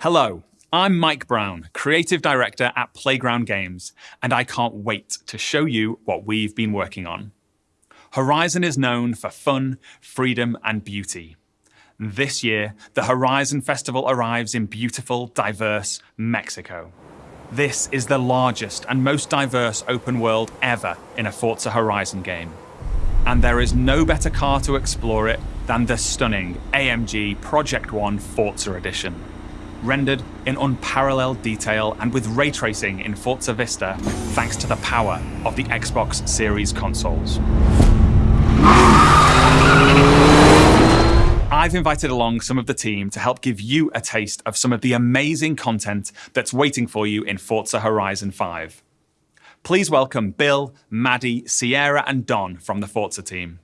Hello, I'm Mike Brown, Creative Director at Playground Games, and I can't wait to show you what we've been working on. Horizon is known for fun, freedom, and beauty. This year, the Horizon Festival arrives in beautiful, diverse Mexico. This is the largest and most diverse open world ever in a Forza Horizon game. And there is no better car to explore it than the stunning AMG Project One Forza Edition. Rendered in unparalleled detail and with ray tracing in Forza Vista thanks to the power of the Xbox Series consoles. I've invited along some of the team to help give you a taste of some of the amazing content that's waiting for you in Forza Horizon 5. Please welcome Bill, Maddie, Sierra, and Don from the Forza team.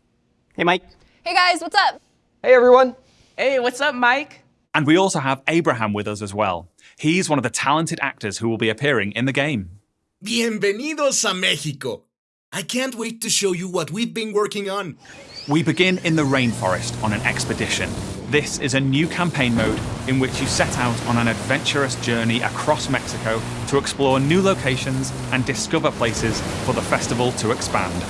Hey, Mike. Hey guys, what's up? Hey, everyone. Hey, what's up, Mike? And we also have Abraham with us as well. He's one of the talented actors who will be appearing in the game. Bienvenidos a Mexico. I can't wait to show you what we've been working on. We begin in the rainforest on an expedition. This is a new campaign mode in which you set out on an adventurous journey across Mexico to explore new locations and discover places for the festival to expand.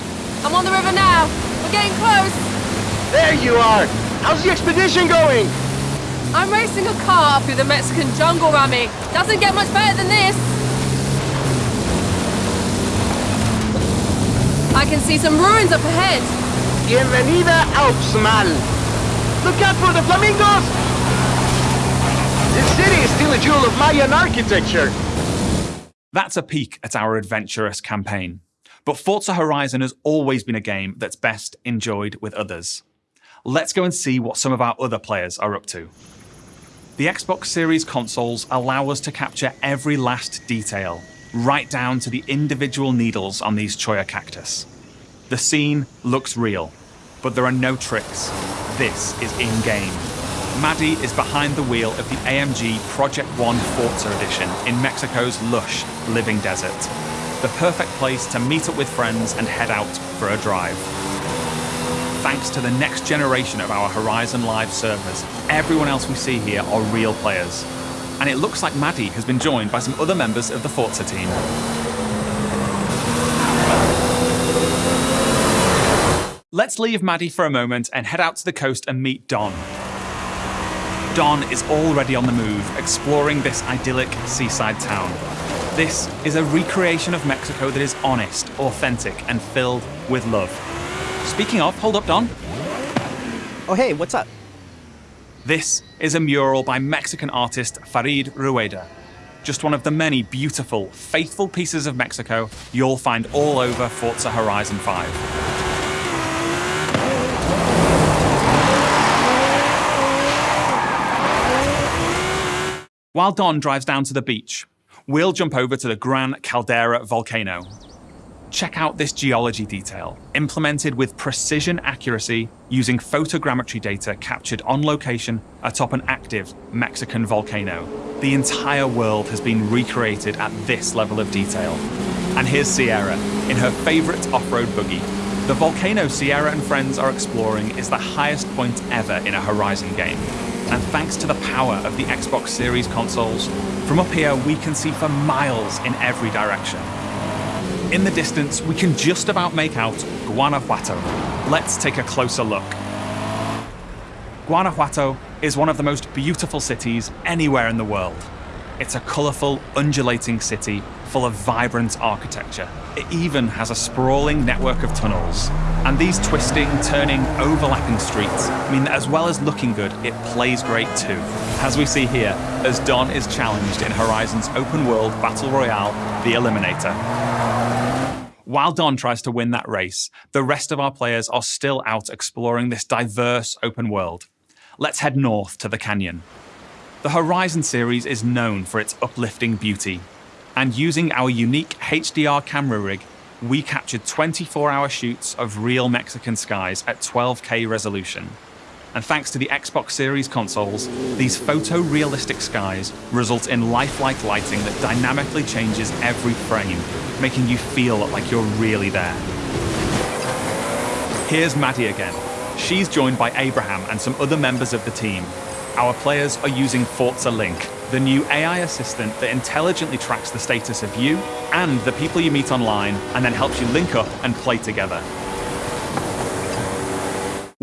I'm on the river now. We're getting close. There you are. How's the expedition going? I'm racing a car through the Mexican jungle, Rami. Doesn't get much better than this. I can see some ruins up ahead. Bienvenida Alpsmal. Look out for the flamingos! This city is still a jewel of Mayan architecture. That's a peek at our adventurous campaign. But Forza Horizon has always been a game that's best enjoyed with others. Let's go and see what some of our other players are up to. The Xbox Series consoles allow us to capture every last detail, right down to the individual needles on these Cholla cactus. The scene looks real, but there are no tricks. This is in-game. Maddie is behind the wheel of the AMG Project One Forza Edition in Mexico's lush, living desert. The perfect place to meet up with friends and head out for a drive. Thanks to the next generation of our Horizon Live servers, everyone else we see here are real players. And it looks like Maddie has been joined by some other members of the Forza team. Let's leave Maddie for a moment and head out to the coast and meet Don. Don is already on the move, exploring this idyllic seaside town. This is a recreation of Mexico that is honest, authentic, and filled with love. Speaking of, hold up, Don. Oh, hey, what's up? This is a mural by Mexican artist Farid Rueda. Just one of the many beautiful, faithful pieces of Mexico you'll find all over Forza Horizon 5. While Don drives down to the beach, we'll jump over to the Gran Caldera volcano. Check out this geology detail, implemented with precision accuracy using photogrammetry data captured on location atop an active Mexican volcano. The entire world has been recreated at this level of detail. And here's Sierra, in her favorite off-road buggy. The volcano Sierra and friends are exploring is the highest point ever in a Horizon game, and thanks to the power of the Xbox Series consoles, from up here we can see for miles in every direction. In the distance, we can just about make out Guanajuato. Let's take a closer look. Guanajuato is one of the most beautiful cities anywhere in the world. It's a colourful, undulating city full of vibrant architecture. It even has a sprawling network of tunnels. And these twisting, turning, overlapping streets mean that as well as looking good, it plays great too. As we see here, as Don is challenged in Horizon's open world battle royale, The Eliminator. While Don tries to win that race, the rest of our players are still out exploring this diverse open world. Let's head north to the canyon. The Horizon series is known for its uplifting beauty, and using our unique HDR camera rig, we captured 24-hour shoots of real Mexican skies at 12K resolution. And thanks to the Xbox Series consoles, these photorealistic skies result in lifelike lighting that dynamically changes every frame, making you feel like you're really there. Here's Maddie again. She's joined by Abraham and some other members of the team. Our players are using Forza Link, the new AI assistant that intelligently tracks the status of you and the people you meet online and then helps you link up and play together.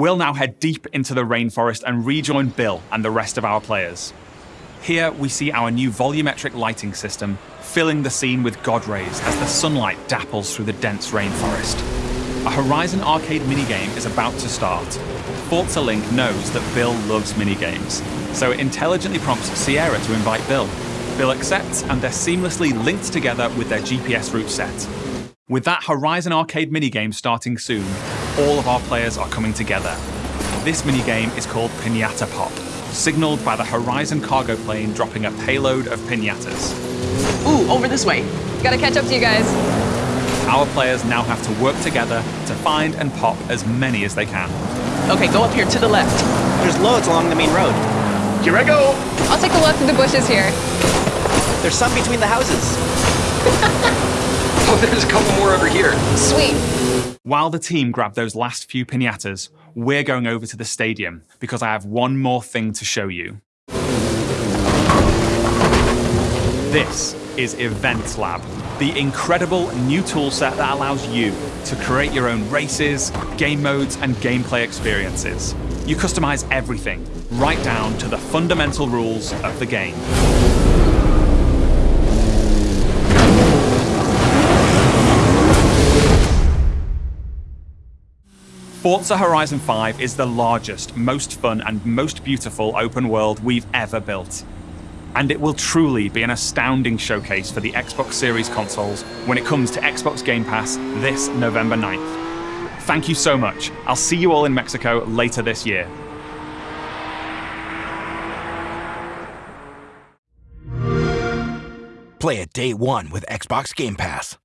We'll now head deep into the rainforest and rejoin Bill and the rest of our players. Here we see our new volumetric lighting system filling the scene with god rays as the sunlight dapples through the dense rainforest. A Horizon arcade minigame is about to start. Forza Link knows that Bill loves minigames, so it intelligently prompts Sierra to invite Bill. Bill accepts, and they're seamlessly linked together with their GPS route set. With that Horizon arcade minigame starting soon, all of our players are coming together. This minigame is called Pinata Pop, signaled by the Horizon cargo plane dropping a payload of pinatas. Ooh, over this way. Gotta catch up to you guys. Our players now have to work together to find and pop as many as they can. Okay, go up here to the left. There's loads along the main road. Here I go! I'll take a look through the bushes here. There's some between the houses. Oh, there's a couple more over here. Sweet. While the team grab those last few pinatas, we're going over to the stadium because I have one more thing to show you. This is Events Lab, the incredible new toolset that allows you to create your own races, game modes, and gameplay experiences. You customize everything, right down to the fundamental rules of the game. Forza Horizon 5 is the largest, most fun, and most beautiful open world we've ever built. And it will truly be an astounding showcase for the Xbox Series consoles when it comes to Xbox Game Pass this November 9th. Thank you so much. I'll see you all in Mexico later this year. Play it day one with Xbox Game Pass.